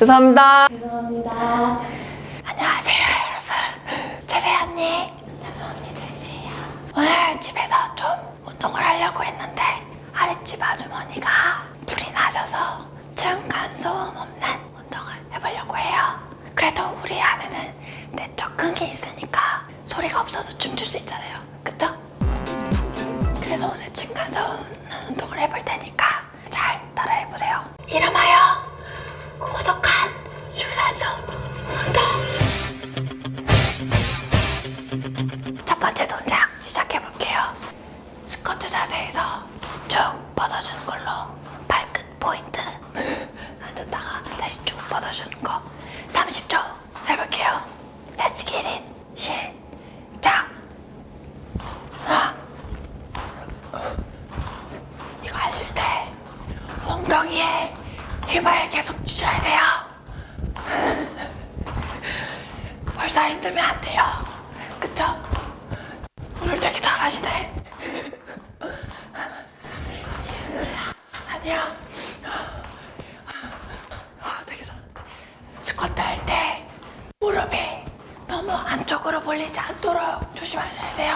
죄송합니다. 죄송합니다. 안녕하세요 여러분. 세세 언니. 나는 언니 제시예요. 오늘 집에서 좀 운동을 하려고 했는데 아랫집 아주머니가 불이 나셔서 층간 소음 없는 운동을 해보려고 해요. 그래도 우리 안에는 내적 끈기 있으니까 소리가 없어도 춤출 수 있잖아요. 그쵸? 그래서 오늘 층간 소음 없는 운동을 해볼 테니까 잘 따라해보세요. 이름하여 뻗어주는 걸로 발끝 포인트 앉았다가 다시 쭉 뻗어주는 거 30초 해볼게요. Let's get it. 시작. 하나. 이거 하실 때 엉덩이에 힘을 계속 주셔야 돼요. 벌써 힘들면 안 돼요. 그쵸? 오늘 되게 잘하시네. 아니야. 아, 되게 잘한다. 스쿼트 할 때 무릎이 너무 안쪽으로 몰리지 않도록 조심하셔야 돼요.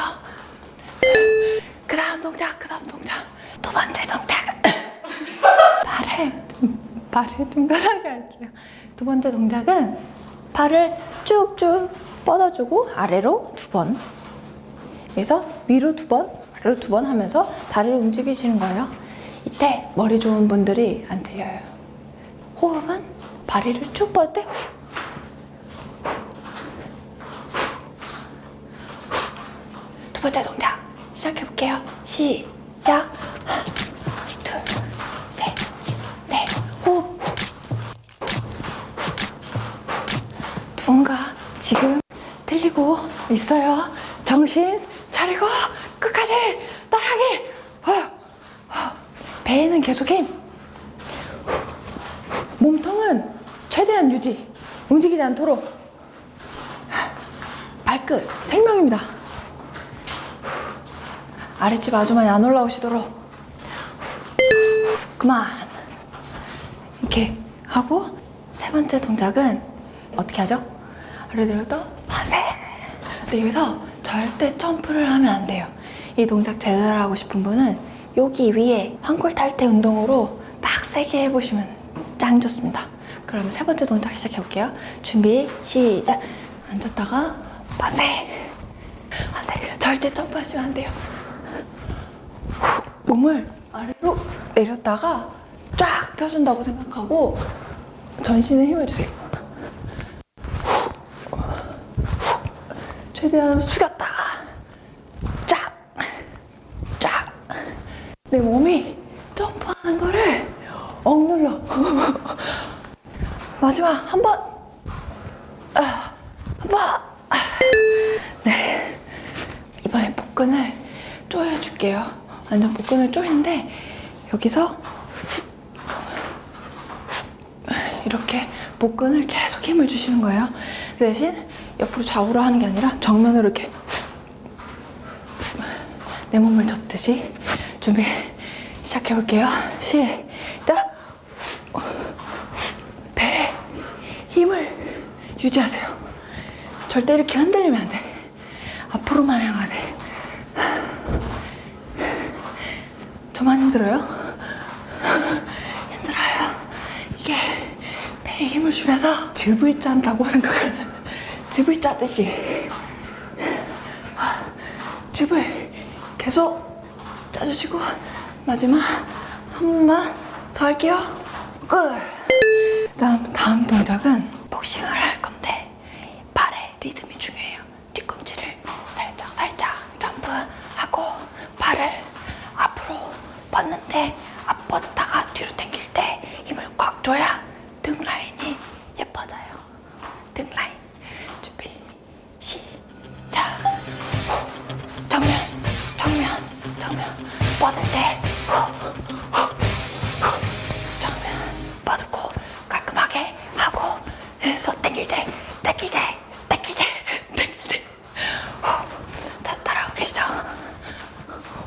그 다음 동작, 그 다음 동작. 두 번째 동작. 발을, 좀- 발을 좀 편하게 할게요. 두 번째 동작은 발을 쭉쭉 뻗어주고 아래로 두 번. 그래서 위로 두 번, 아래로 두 번 하면서 다리를 움직이시는 거예요. 이때 머리 좋은 분들이 안 틀려요. 호흡은 다리를 쭉 뻗을 때 후. 두 번째 동작 시작해 볼게요. 시작. 있어요. 정신 차리고 끝까지 따라하기. 배에는 계속 힘. 몸통은 최대한 유지. 움직이지 않도록. 발끝 생명입니다. 아랫집 아주머니 안 올라오시도록 그만 이렇게 하고 세 번째 동작은 어떻게 하죠? 아래 들었다 만세 근데 여기서 절대 점프를 하면 안 돼요 이 동작 제대로 하고 싶은 분은 여기 위에 환골 탈태 운동으로 딱 세게 해보시면 짱 좋습니다. 그러면 세 번째 동작 시작해 볼게요. 준비 시작. 앉았다가 만세. 만세. 절대 점프하시면 안 돼요. 몸을 아래로 내렸다가 쫙 펴준다고 생각하고 전신에 힘을 주세요. 최대한 숙였다가 쫙, 쫙. 내 몸이 점프하는 거를 억눌러. 마지막 한 번, 아, 한 번. 아. 네. 이번에 복근을 조여줄게요. 완전 복근을 조이는데 여기서 이렇게 복근을 계속 힘을 주시는 거예요. 그 대신 옆으로 좌우로 하는 게 아니라 정면으로 이렇게. 내 몸을 접듯이 준비 시작해 볼게요. 시작. 배에 힘을 유지하세요. 절대 이렇게 흔들리면 안 돼. 앞으로만 향하야 돼. 저만 힘들어요? 힘들어요. 이게 배에 힘을 주면서 즙을 짠다고 생각하는 즙을 짜듯이 즙을 계속 짜주시고 마지막 한 번만 더 할게요. 끝. 다음 다음 동작은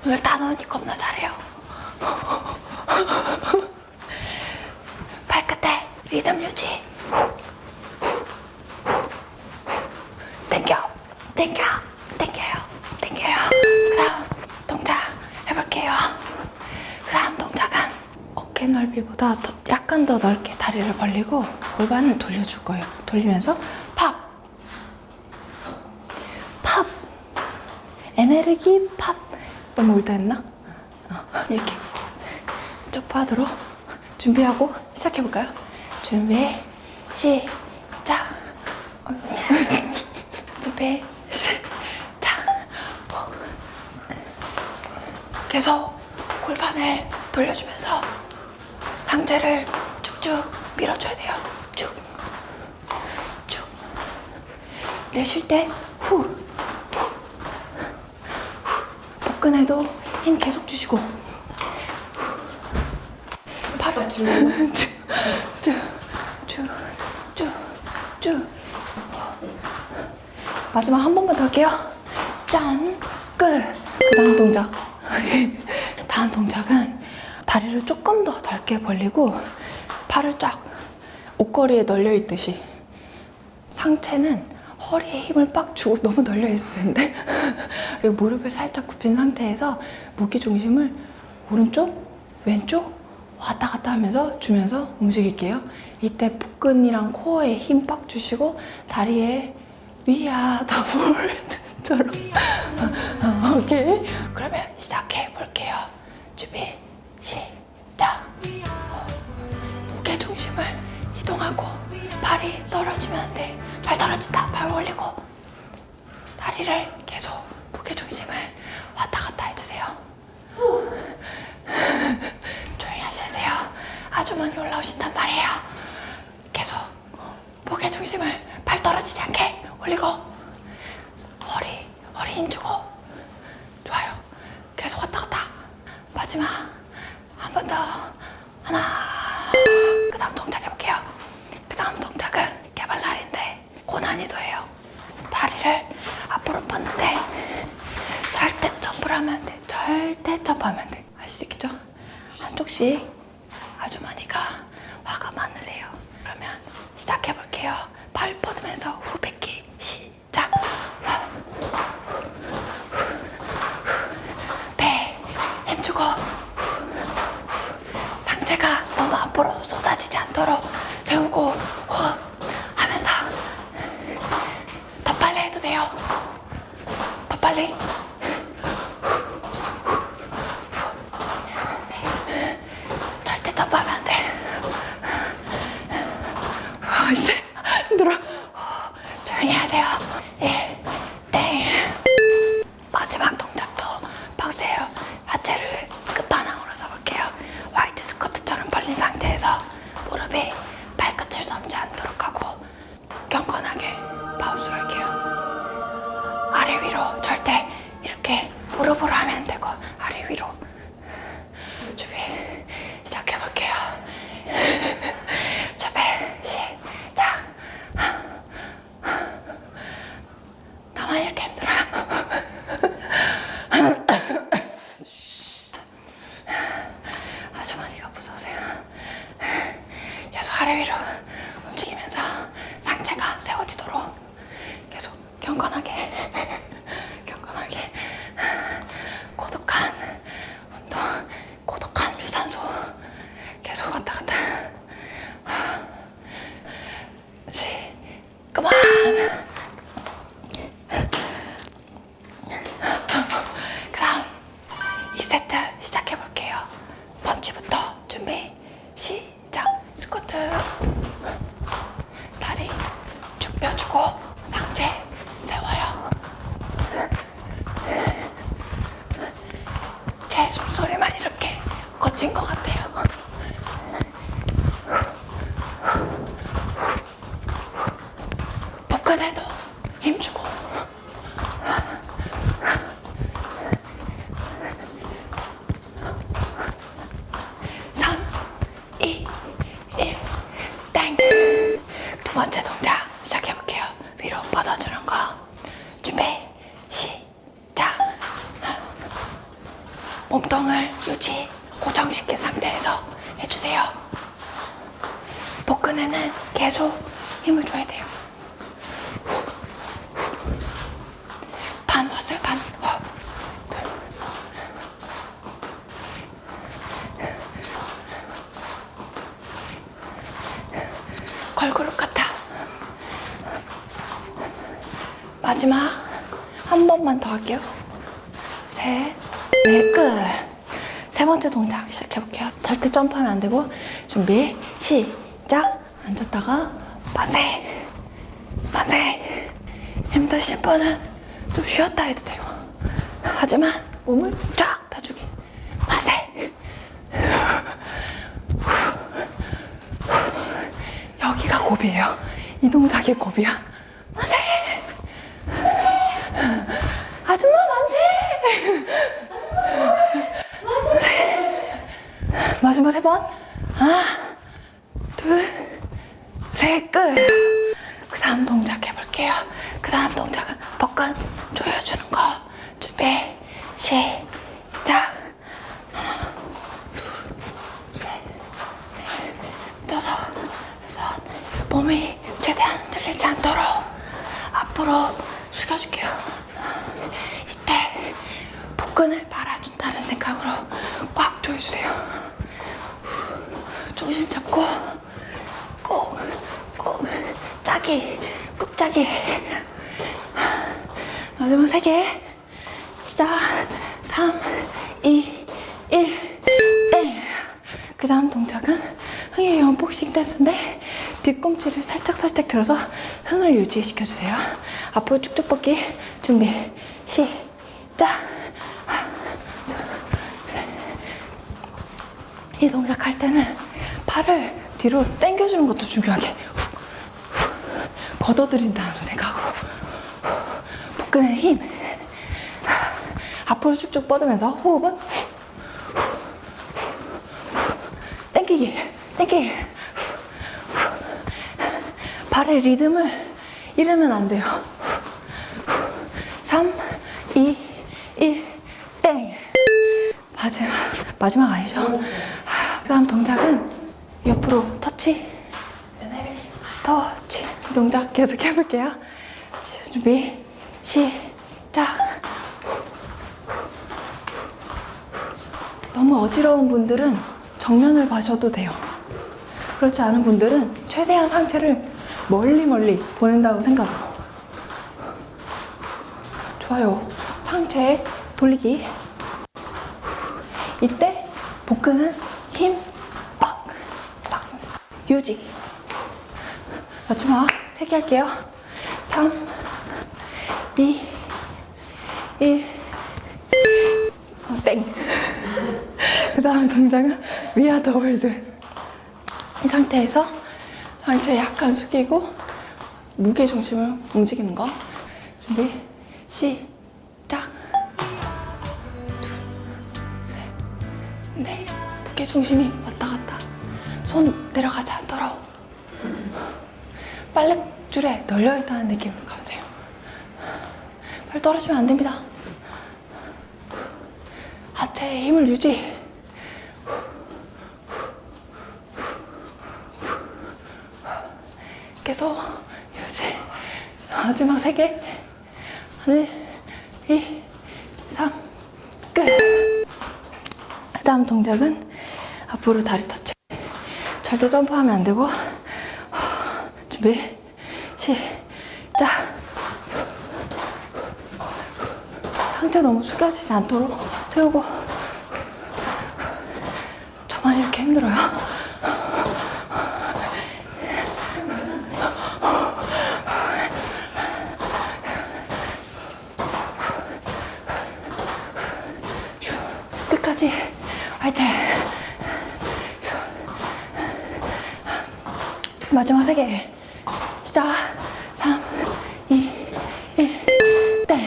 오늘 단원이 겁나 잘해요. 발끝에 리듬 유지. 땡겨. 땡겨. 땡겨요. 땡겨요. 그 다음 동작 해볼게요. 그 다음 동작은 어깨 넓이보다 더, 약간 더 넓게 다리를 벌리고 골반을 돌려줄 거예요. 돌리면서 팝! 팝! 에너지 너무 올다 했나? 어, 이렇게 쪽파도로 준비하고 시작해볼까요? 준비, 시작. 준비, 시작. 계속 골반을 돌려주면서 상체를 쭉쭉 밀어줘야 돼요. 쭉, 쭉. 내쉴 때 후, 후, 후. 복근에도 힘 계속 주시고. 바로 쭉, 쭉, 쭉, 쭉, 쭉, 쭉. 마지막 한 번만 더 할게요. 짠, 끝. 그 다음 동작. 다음 동작은 다리를 조금 더 넓게 벌리고 팔을 쫙 옷걸이에 널려 있듯이 상체는 허리에 힘을 빡 주고 너무 널려 있을 텐데 그리고 무릎을 살짝 굽힌 상태에서 무게 중심을 오른쪽, 왼쪽 왔다 갔다 하면서 주면서 움직일게요. 이때 복근이랑 코어에 힘 빡 주시고 다리에 위아 더 볼트처럼 어, 오케이 그러면 시작해 볼게요. 준비 시작. 무게 중심을 이동하고 발이 떨어지면 안 돼. 발 떨어진다. 발 올리고 다리를 계속 무게 중심을 왔다 갔다 해주세요. 조용히 하셔야 돼요. 아주 많이 올라오신단 말이에요. 계속 무게 중심을 발 떨어지지 않게 올리고 허리 허리 힘 주고 좋아요. 계속 왔다 갔다. 마지막 한 번 더 하나. 그 다음 동작 해볼게요. 그 다음 동작은 개발날인데 고난이도예요. 다리를 앞으로 뻗는데 절대 점프를 하면 안 돼. 절대 점프하면 안 돼. 아시겠죠? 한쪽씩 아주머니가 화가 많으세요. 그러면 시작해 볼게요. 발 뻗으면서 후 뱉기 시작. 배 힘주고 상체가 너무 앞으로 쏟아지지 않도록 세우고 몸통을 유지 고정시킨 상태에서 해주세요. 복근에는 계속 힘을 줘야 돼요. 반 왔어요 반 걸그룹 같아. 마지막 한 번만 더 할게요. 셋 넷, 끝. 세 번째 동작 시작해볼게요. 절대 점프하면 안 되고 준비, 시작. 앉았다가 만세, 만세. 힘드신 분은 좀 쉬었다 해도 돼요. 하지만 몸을 쫙 펴주기. 만세. 여기가 고비예요. 이 동작이 고비야. 만세. 아줌마 만세. 마지막 세 번. 하나, 둘, 셋, 끝. 그 다음 동작 해볼게요. 그 다음 동작은 복근 조여주는 거. 준비, 시작. 하나, 둘, 셋, 넷, 다섯, 여섯. 몸이 최대한 흔들리지 않도록 앞으로 숙여줄게요. 이때 복근을 말아준다는 생각으로 꽉 조여주세요. 중심 잡고 꼭, 꼭 짜기, 꾹 짜기. 마지막 세 개. 시작. 3, 2, 1, 땡. 그 다음 동작은 흥의 연복식 댄스인데 뒤꿈치를 살짝살짝 들어서 흥을 유지시켜주세요. 앞으로 쭉쭉 뻗기 준비 시작. 이 동작 할 때는 팔을 뒤로 당겨주는 것도 중요하게 훅, 훅, 걷어들인다는 생각으로 훅, 복근의 힘 앞으로 쭉쭉 뻗으면서 호흡은. 당기기 당기기. 발의 리듬을 잃으면 안 돼요 3, 2, 1, 땡 마지막 마지막 아니죠? 그 다음 동작은 옆으로 터치. 터치. 이 동작 계속 해볼게요. 준비 시작. 너무 어지러운 분들은 정면을 봐셔도 돼요. 그렇지 않은 분들은 최대한 상체를 멀리 멀리 보낸다고 생각으로 좋아요. 상체 돌리기. 이때 복근은 유지. 마지막 세개 할게요. 3, 2, 1, 어, 땡. 그 다음 동작은 위아더 월드. 이 상태에서 상체 약간 숙이고 무게 중심을 움직이는 거. 준비, 시작. 네, 무게 중심이 왔다 갔다. 손 내려가지 않도록 빨랫줄에 널려 있다는 느낌으로 가보세요. 발 떨어지면 안 됩니다. 하체의 힘을 유지. 계속 유지. 마지막 세 개. 하나, 이, 삼, 끝. 그 다음 동작은 앞으로 다리 터치 절대 점프하면 안 되고. 준비 시작. 상체 너무 숙여지지 않도록 세우고. 저만 이렇게 힘들어요? 끝까지 화이팅 마지막 세 개 시작. 3 2 1땡.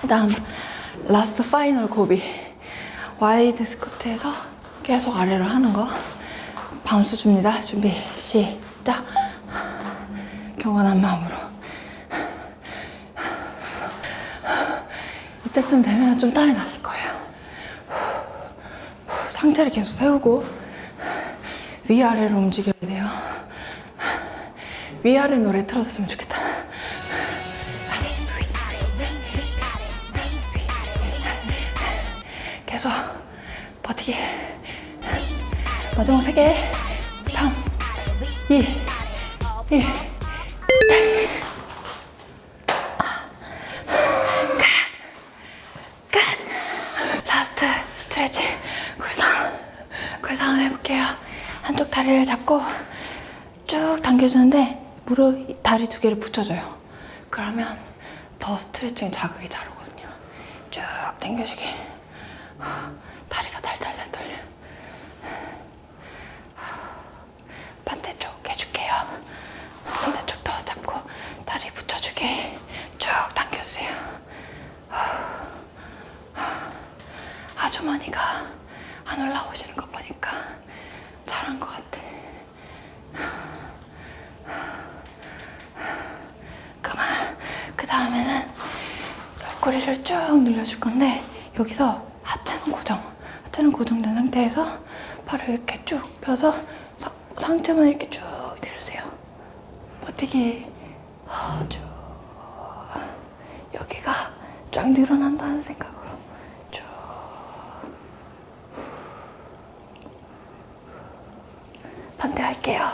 그 다음 last final 고비. wide squat에서 계속 아래로 하는 거. bounce 줍니다. 준비 시작. 경건한 마음으로. 이때쯤 되면 좀 땀이 나실 거예요. 상체를 계속 세우고 위아래로 움직여야 돼요. 위아래 노래 틀어줬으면 좋겠다. 계속 버티기. 마지막 세 개. 3, 2, 1. 잡고 쭉 당겨주는데 무릎 다리 두 개를 붙여줘요. 그러면 더 스트레칭 자극이 잘 오거든요. 쭉 당겨주기. 다리가 달달달 떨려. 반대쪽 해줄게요. 반대쪽 더 잡고 다리 붙여주게 쭉 당겨주세요. 아주머니가 안 올라오시는 거 보니까 잘한 것 같아. 그만. 그 다음에는 옆구리를 쭉 늘려줄 건데 여기서 하체는 고정. 하체는 고정된 상태에서 팔을 이렇게 쭉 펴서 상, 상체만 이렇게 쭉 내려주세요. 버티기. 아, 쭉. 여기가 쫙 늘어난다는 생각으로 쭉. 반대할게요.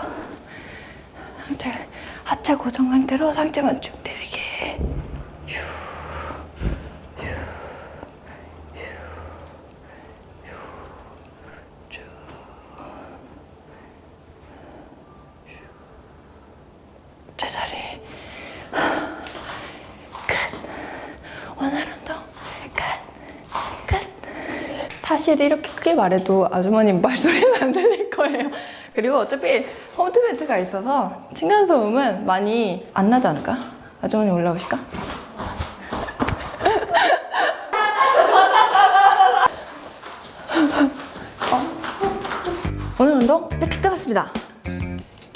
상체, 하체 고정 상태로 상체만 쭉 내리게. 사실 이렇게 크게 말해도 아주머님 말소리는 안 들릴 거예요. 그리고 어차피 홈트밴트가 있어서 층간소음은 많이 안 나지 않을까? 아주머니 올라오실까? 오늘 운동 이렇게 끝났습니다.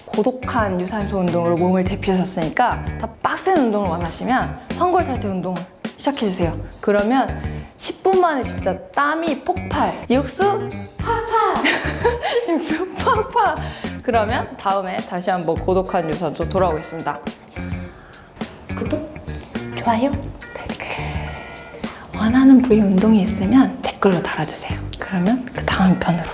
고독한 유산소 운동으로 몸을 대피하셨으니까 더 빡센 운동을 원하시면 환골탈태 운동 시작해주세요. 그러면 10분 만에 진짜 땀이 폭발. 육수 팍팍. 육수 팍팍. 그러면 다음에 다시 한번 고독한 유산소 돌아오겠습니다. 구독, 좋아요, 댓글. 원하는 부위 운동이 있으면 댓글로 달아주세요. 그러면 그 다음 편으로